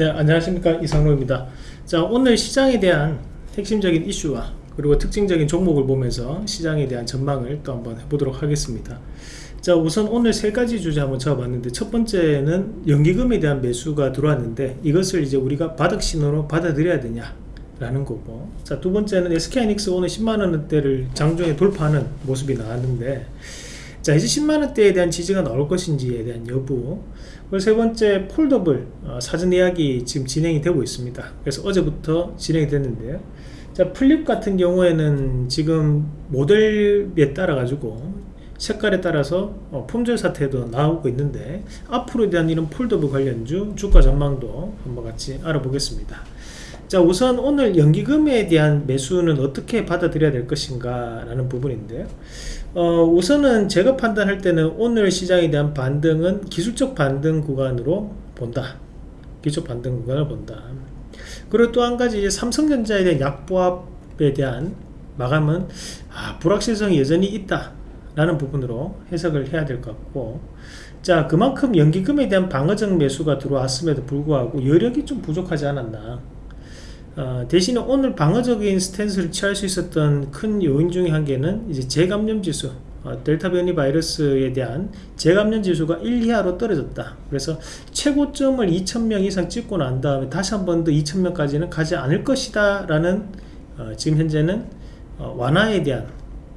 네 안녕하십니까. 이상로입니다. 자 오늘 시장에 대한 핵심적인 이슈와 그리고 특징적인 종목을 보면서 시장에 대한 전망을 또 한번 해보도록 하겠습니다. 자 우선 오늘 세 가지 주제 한번 잡아봤는데 첫 번째는 연기금에 대한 매수가 들어왔는데 이것을 이제 우리가 바닥 신호로 받아들여야 되냐 라는 거고. 자두 번째는 SK하이닉스 오늘 10만원대를 장중에 돌파하는 모습이 나왔는데 자 이제 10만원대에 대한 지지가 나올 것인지에 대한 여부. 그리고 세 번째 폴더블 어, 사전 예약이 지금 진행이 되고 있습니다. 그래서 어제부터 진행이 됐는데요. 자 플립 같은 경우에는 지금 모델에 따라 가지고 색깔에 따라서 어, 품절 사태도 나오고 있는데 앞으로에 대한 이런 폴더블 관련주 주가 전망도 한번 같이 알아보겠습니다 자 우선 오늘 연기금에 대한 매수는 어떻게 받아들여야 될 것인가 라는 부분인데요 어, 우선은 제가 판단할 때는 오늘 시장에 대한 반등은 기술적 반등 구간으로 본다. 기술적 반등 구간을 본다. 그리고 또 한 가지 삼성전자에 대한 약보합에 대한 마감은 아, 불확실성이 여전히 있다 라는 부분으로 해석을 해야 될 것 같고 자 그만큼 연기금에 대한 방어적 매수가 들어왔음에도 불구하고 여력이 좀 부족하지 않았나 어, 대신에 오늘 방어적인 스탠스를 취할 수 있었던 큰 요인 중에 한 개는 이제 재감염 지수 어, 델타 변이 바이러스에 대한 재감염 지수가 1 이하로 떨어졌다. 그래서 최고점을 2,000명 이상 찍고 난 다음에 다시 한 번 더 2,000명까지는 가지 않을 것이다 라는 어, 지금 현재는 어, 완화에 대한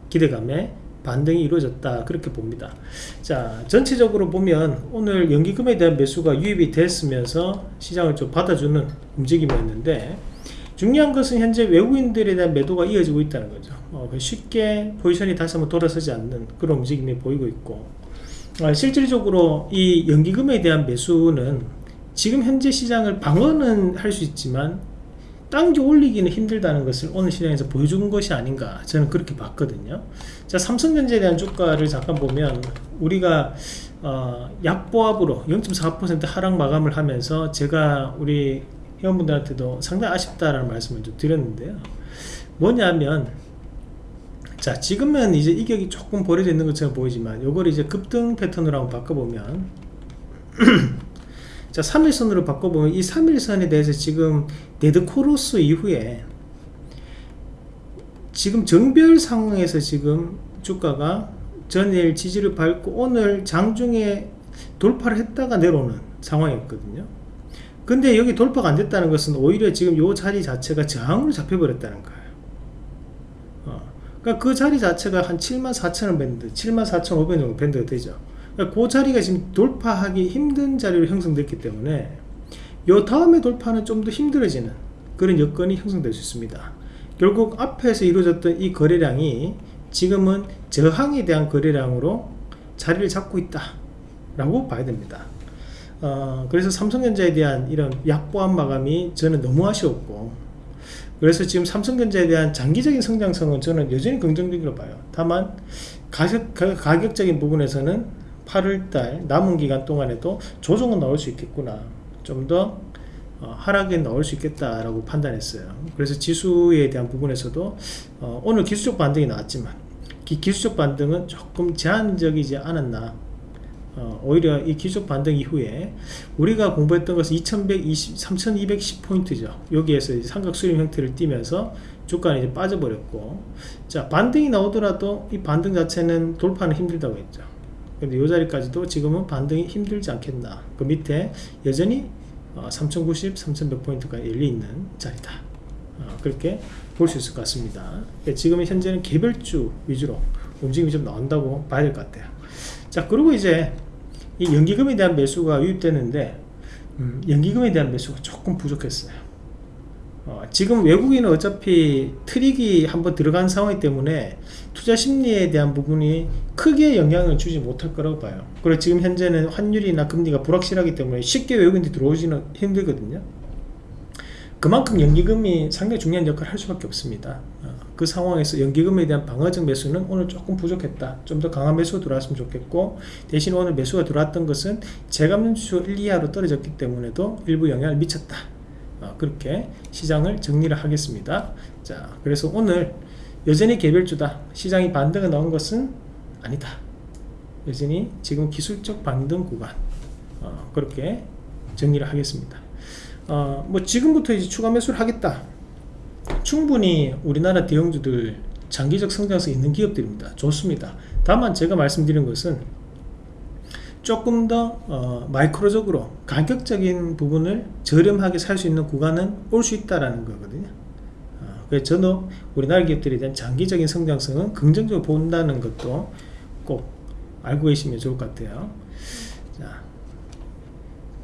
기대감에 반등이 이루어졌다. 그렇게 봅니다. 자 전체적으로 보면 오늘 연기금에 대한 매수가 유입이 됐으면서 시장을 좀 받아주는 움직임이었는데 중요한 것은 현재 외국인들에 대한 매도가 이어지고 있다는 거죠. 어, 그 쉽게 포지션이 다시 한번 돌아서지 않는 그런 움직임이 보이고 있고 어, 실질적으로 이 연기금에 대한 매수는 지금 현재 시장을 방어는 할 수 있지만 당겨 올리기는 힘들다는 것을 오늘 시장에서 보여준 것이 아닌가 저는 그렇게 봤거든요. 자 삼성전자에 대한 주가를 잠깐 보면 우리가 어, 약보합으로 0.4% 하락 마감을 하면서 제가 우리 회원분들한테도 상당히 아쉽다라는 말씀을 좀 드렸는데요. 뭐냐면 자 지금은 이제 이격이 조금 벌어져 있는 것처럼 보이지만 이걸 이제 급등 패턴으로 한번 바꿔보면 자 3일선으로 바꿔보면 이 3일선에 대해서 지금 데드 크로스 이후에 지금 정배열 상황에서 지금 주가가 전일 지지를 밟고 오늘 장중에 돌파를 했다가 내려오는 상황이었거든요 근데 여기 돌파가 안 됐다는 것은 오히려 지금 요 자리 자체가 저항으로 잡혀버렸다는 거예요. 어. 그러니까 그 자리 자체가 한 74,000원 밴드 74,500원 정도 밴드가 되죠. 그러니까 그 자리가 지금 돌파하기 힘든 자리로 형성됐기 때문에 요 다음에 돌파는 좀 더 힘들어지는 그런 여건이 형성될 수 있습니다. 결국 앞에서 이루어졌던 이 거래량이 지금은 저항에 대한 거래량으로 자리를 잡고 있다 라고 봐야 됩니다 어, 그래서 삼성전자에 대한 이런 약보한 마감이 저는 너무 아쉬웠고 그래서 지금 삼성전자에 대한 장기적인 성장성은 저는 여전히 긍정적으로 봐요. 다만 가격, 가격적인 부분에서는 8월달 남은 기간 동안에도 조정은 나올 수 있겠구나. 좀더 어, 하락에 나올 수 있겠다라고 판단했어요. 그래서 지수에 대한 부분에서도 어, 오늘 기술적 반등이 나왔지만 기, 기술적 반등은 조금 제한적이지 않았나 어, 오히려 이 기술 반등 이후에 우리가 공부했던 것은 2120, 3210포인트죠. 여기에서 삼각 수렴 형태를 띠면서 주가는 이제 빠져버렸고 자 반등이 나오더라도 이 반등 자체는 돌파는 힘들다고 했죠. 근데 이 자리까지도 지금은 반등이 힘들지 않겠나. 그 밑에 여전히 어, 3090, 3100포인트가 열려있는 자리다. 어, 그렇게 볼 수 있을 것 같습니다. 지금 현재는 개별주 위주로 움직임이 좀 나온다고 봐야 될 것 같아요. 자 그리고 이제 이 연기금에 대한 매수가 유입되는데 음, 연기금에 대한 매수가 조금 부족했어요. 어, 지금 외국인은 어차피 트릭이 한번 들어간 상황이기 때문에 투자 심리에 대한 부분이 크게 영향을 주지 못할 거라고 봐요. 그리고 지금 현재는 환율이나 금리가 불확실하기 때문에 쉽게 외국인들이 들어오지는 힘들거든요. 그만큼 연기금이 상당히 중요한 역할을 할 수밖에 없습니다. 어, 그 상황에서 연기금에 대한 방어적 매수는 오늘 조금 부족했다. 좀 더 강한 매수가 들어왔으면 좋겠고 대신 오늘 매수가 들어왔던 것은 재감염수 1, 2하로 떨어졌기 때문에도 일부 영향을 미쳤다. 어, 그렇게 시장을 정리를 하겠습니다. 자 그래서 오늘 여전히 개별주다. 시장이 반등을 나온 것은 아니다. 여전히 지금 기술적 반등 구간. 어, 그렇게 정리를 하겠습니다. 어, 뭐 지금부터 이제 추가 매수를 하겠다 충분히 우리나라 대형주들 장기적 성장성 있는 기업들입니다. 좋습니다. 다만 제가 말씀드린 것은 조금 더 어, 마이크로적으로 가격적인 부분을 저렴하게 살 수 있는 구간은 올 수 있다라는 거거든요. 어, 그래서 저는 우리나라 기업들에 대한 장기적인 성장성은 긍정적으로 본다는 것도 꼭 알고 계시면 좋을 것 같아요. 자,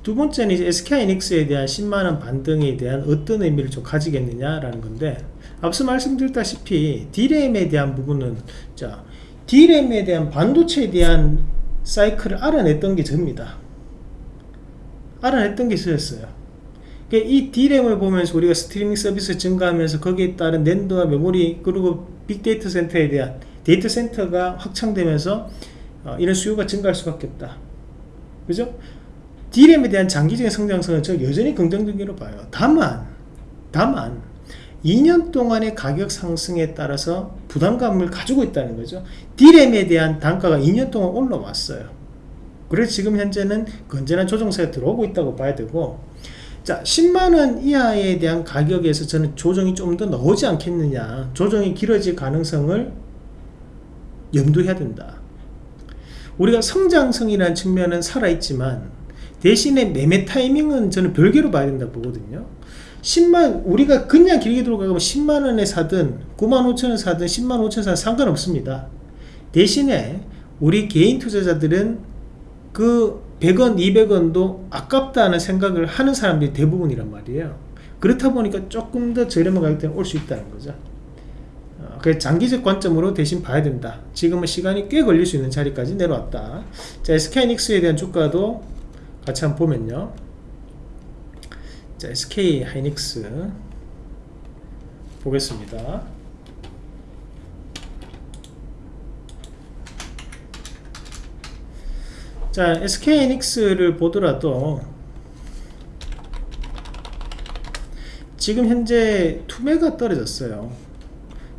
두 번째는 이제 SK하이닉스에 대한 10만원 반등에 대한 어떤 의미를 좀 가지겠느냐라는 건데 앞서 말씀드렸다시피 D램에 대한 부분은 자 D램에 대한 반도체에 대한 사이클을 알아냈던 게 접니다. 알아냈던 게 있었어요. 그러니까 이 D램을 보면서 우리가 스트리밍 서비스 증가하면서 거기에 따른 낸드와 메모리 그리고 빅데이터 센터에 대한 데이터 센터가 확장되면서 어, 이런 수요가 증가할 수밖에 없다. 그죠? D램에 대한 장기적인 성장성은 저 여전히 긍정적으로 봐요. 다만 다만 2년 동안의 가격 상승에 따라서 부담감을 가지고 있다는 거죠. D램에 대한 단가가 2년 동안 올라왔어요. 그래서 지금 현재는 건전한 조정세가 들어오고 있다고 봐야 되고 자 10만원 이하에 대한 가격에서 저는 조정이 좀 더 나오지 않겠느냐. 조정이 길어질 가능성을 염두해야 된다. 우리가 성장성이라는 측면은 살아있지만 대신에 매매 타이밍은 저는 별개로 봐야 된다 보거든요. 10만 우리가 그냥 길게 들어가면 10만원에 사든 9만 5천원 사든 10만 5천 사든 상관없습니다. 대신에 우리 개인 투자자들은 그 100원 200원도 아깝다는 생각을 하는 사람들이 대부분이란 말이에요. 그렇다 보니까 조금 더 저렴한 가격대는 올 수 있다는 거죠. 어, 그래서 장기적 관점으로 대신 봐야 된다. 지금은 시간이 꽤 걸릴 수 있는 자리까지 내려왔다. 자 SK이닉스에 대한 주가도 같이 한번 보면요. 자 SK 하이닉스 보겠습니다. 자 SK 하이닉스를 보더라도 지금 현재 투매가 떨어졌어요.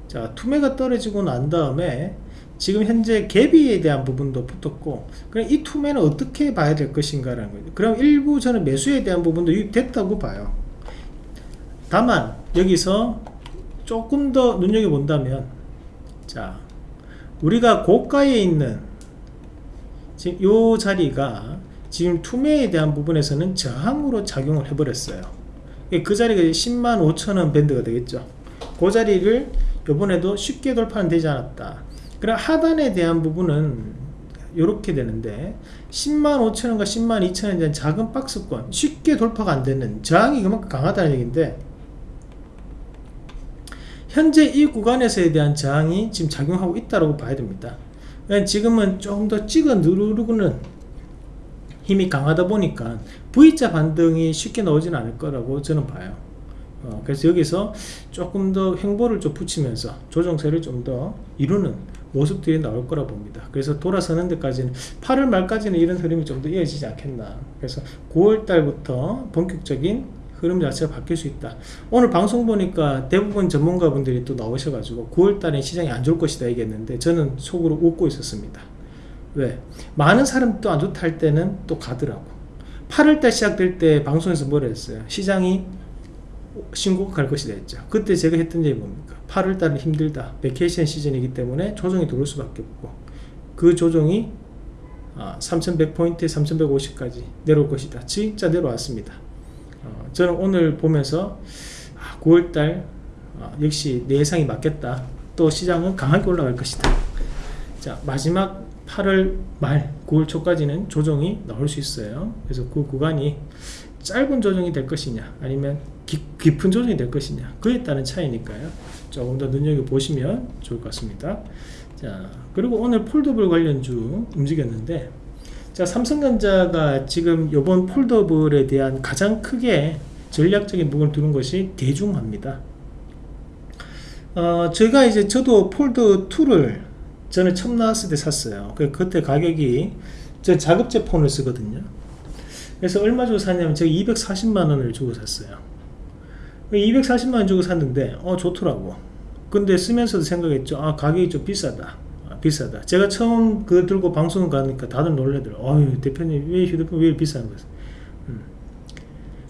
자 투매가 떨어지고 난 다음에 지금 현재 갭이에 대한 부분도 붙었고 그럼 이 투매는 어떻게 봐야 될 것인가 라는 거죠 그럼 일부 저는 매수에 대한 부분도 유입됐다고 봐요. 다만 여기서 조금 더 눈여겨본다면 자 우리가 고가에 있는 지금 요 자리가 지금 투매에 대한 부분에서는 저항으로 작용을 해버렸어요. 그 자리가 10만 5천원 밴드가 되겠죠. 그 자리를 요번에도 쉽게 돌파는 되지 않았다 그럼 하단에 대한 부분은 이렇게 되는데 10만 5천원과 10만 2천원에 대한 작은 박스권 쉽게 돌파가 안되는 저항이 그만큼 강하다는 얘기인데 현재 이 구간에서에 대한 저항이 지금 작용하고 있다고 봐야 됩니다. 지금은 조금 더 찍어 누르고는 힘이 강하다 보니까 V자 반등이 쉽게 나오지는 않을 거라고 저는 봐요. 어, 그래서 여기서 조금 더 횡보를 좀 붙이면서 조정세를 좀 더 이루는 모습들이 나올 거라 봅니다. 그래서 돌아서는 데까지는 8월 말까지는 이런 흐름이 좀 더 이어지지 않겠나. 그래서 9월 달부터 본격적인 흐름 자체가 바뀔 수 있다. 오늘 방송 보니까 대부분 전문가분들이 또 나오셔가지고 9월 달에 시장이 안 좋을 것이다 얘기했는데 저는 속으로 웃고 있었습니다. 왜? 많은 사람 또 안 좋다 할 때는 또 가더라고. 8월달 시작될 때 방송에서 뭐라 했어요? 시장이 신고가 갈 것이다 했죠. 그때 제가 했던 얘기 뭡니까? 8월달은 힘들다. vacation 시즌이기 때문에 조정이 들어올 수밖에 없고 그 조정이 3100포인트 아, 3150까지 내려올 것이다. 진짜 내려왔습니다. 어, 저는 오늘 보면서 9월달 아, 아, 역시 내 예상이 맞겠다. 또 시장은 강하게 올라갈 것이다. 자 마지막 8월 말 9월 초까지는 조정이 나올 수 있어요. 그래서 그 구간이 짧은 조정이 될 것이냐 아니면 깊, 은 조정이 될 것이냐 그에 따른 차이니까요. 조금 더 눈여겨보시면 좋을 것 같습니다. 자 그리고 오늘 폴더블 관련주 움직였는데 자 삼성전자가 지금 이번 폴더블에 대한 가장 크게 전략적인 부분을 두는 것이 대중화입니다. 어, 제가 이제 저도 폴더 2를 저는 처음 나왔을 때 샀어요. 그 그때 가격이 저 자급제 폰을 쓰거든요 그래서 얼마 주고 샀냐면 제가 240만원을 주고 샀어요 240만원 주고 샀는데 어 좋더라고 근데 쓰면서도 생각했죠 아 가격이 좀 비싸다 아, 비싸다 제가 처음 그거 들고 방송 가니까 다들 놀래더라 어휴 대표님 왜 휴대폰 왜 비싼 거지 음.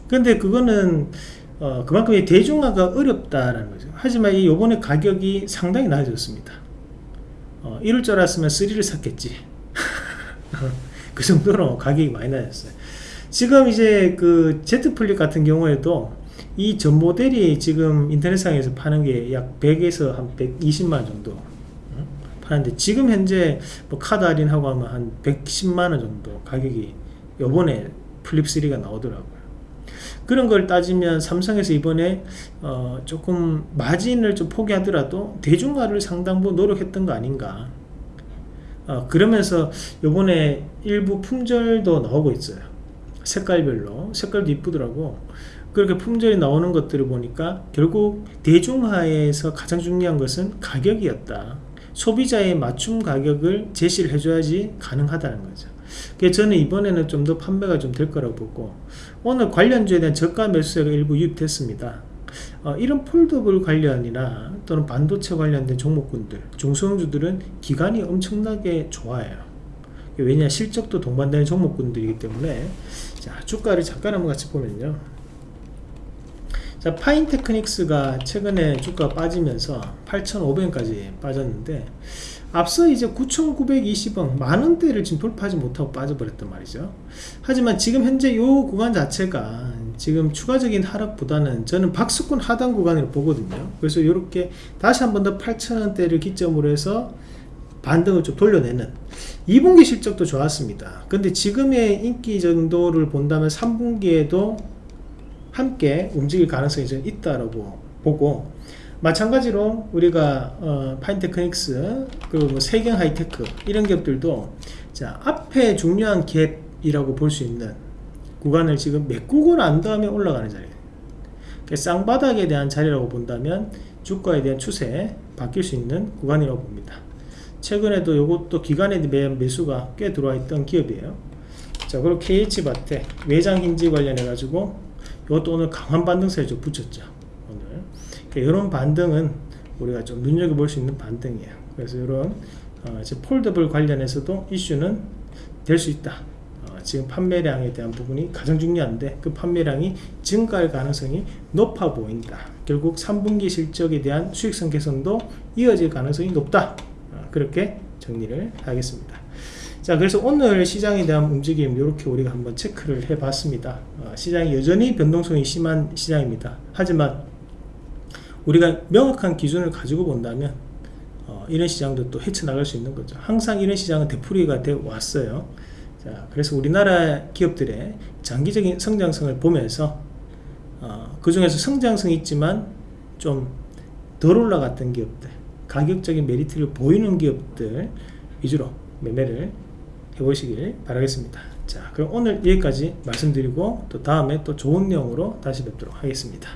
근데 그거는 어, 그만큼 이 대중화가 어렵다라는 거죠. 하지만 이 요번에 가격이 상당히 낮아졌습니다. 어, 이럴 줄 알았으면 3를 샀겠지. 그 정도로 가격이 많이 낮았어요. 지금 이제 그 Z 플립 같은 경우에도 이 전 모델이 지금 인터넷상에서 파는 게 약 100에서 한 120만 정도 어? 파는데 지금 현재 뭐 카드 할인하고 하면 한 110만 원 정도 가격이 요번에 플립 3가 나오더라고요. 그런 걸 따지면 삼성에서 이번에 어 조금 마진을 좀 포기하더라도 대중화를 상당부 노력했던 거 아닌가 어 그러면서 요번에 일부 품절도 나오고 있어요 색깔별로. 색깔도 이쁘더라고. 그렇게 품절이 나오는 것들을 보니까 결국 대중화에서 가장 중요한 것은 가격이었다. 소비자의 맞춤 가격을 제시를 해줘야지 가능하다는 거죠. 그래서 저는 이번에는 좀 더 판매가 좀 될 거라고 보고 오늘 관련주에 대한 저가 매수세가 일부 유입됐습니다. 어, 이런 폴더블 관련이나 또는 반도체 관련된 종목군들 중소형주들은 기간이 엄청나게 좋아요. 왜냐 실적도 동반되는 종목군들이기 때문에 자 주가를 잠깐 한번 같이 보면요. 자 파인테크닉스가 최근에 주가 빠지면서 8,500원까지 빠졌는데 앞서 이제 9,920원 만원대를 지금 돌파하지 못하고 빠져버렸단 말이죠. 하지만 지금 현재 이 구간 자체가 지금 추가적인 하락보다는 저는 박스권 하단 구간으로 보거든요. 그래서 이렇게 다시 한 번 더 8,000원대를 기점으로 해서 반등을 좀 돌려내는 2분기 실적도 좋았습니다. 근데 지금의 인기 정도를 본다면 3분기에도 함께 움직일 가능성이 좀 있다라고 보고 마찬가지로 우리가 어, 파인테크닉스 그리고 뭐 세경 하이테크 이런 기업들도 자 앞에 중요한 갭이라고 볼 수 있는 구간을 지금 메꾸고 난 다음에 올라가는 자리. 그러니까 쌍바닥에 대한 자리라고 본다면 주가에 대한 추세 바뀔 수 있는 구간이라고 봅니다 최근에도 이것도 기간에 매수가 꽤 들어와 있던 기업이에요. 자 그리고 KH바텍 외장 힌지 관련해 가지고 이것도 오늘 강한 반등세를 좀 붙였죠 오늘. 그러니까 이런 반등은 우리가 좀 눈여겨볼 수 있는 반등이에요. 그래서 이런 어, 폴더블 관련해서도 이슈는 될 수 있다. 어, 지금 판매량에 대한 부분이 가장 중요한데 그 판매량이 증가할 가능성이 높아 보인다. 결국 3분기 실적에 대한 수익성 개선도 이어질 가능성이 높다. 어, 그렇게 정리를 하겠습니다. 자 그래서 오늘 시장에 대한 움직임 이렇게 우리가 한번 체크를 해 봤습니다. 어, 시장이 여전히 변동성이 심한 시장입니다. 하지만 우리가 명확한 기준을 가지고 본다면 어, 이런 시장도 또 헤쳐나갈 수 있는 거죠. 항상 이런 시장은 되풀이가 되어 왔어요. 자 그래서 우리나라 기업들의 장기적인 성장성을 보면서 어, 그 중에서 성장성이 있지만 좀 덜 올라갔던 기업들 가격적인 메리트를 보이는 기업들 위주로 매매를 해보시길 바라겠습니다. 자 그럼 오늘 여기까지 말씀드리고 또 다음에 또 좋은 내용으로 다시 뵙도록 하겠습니다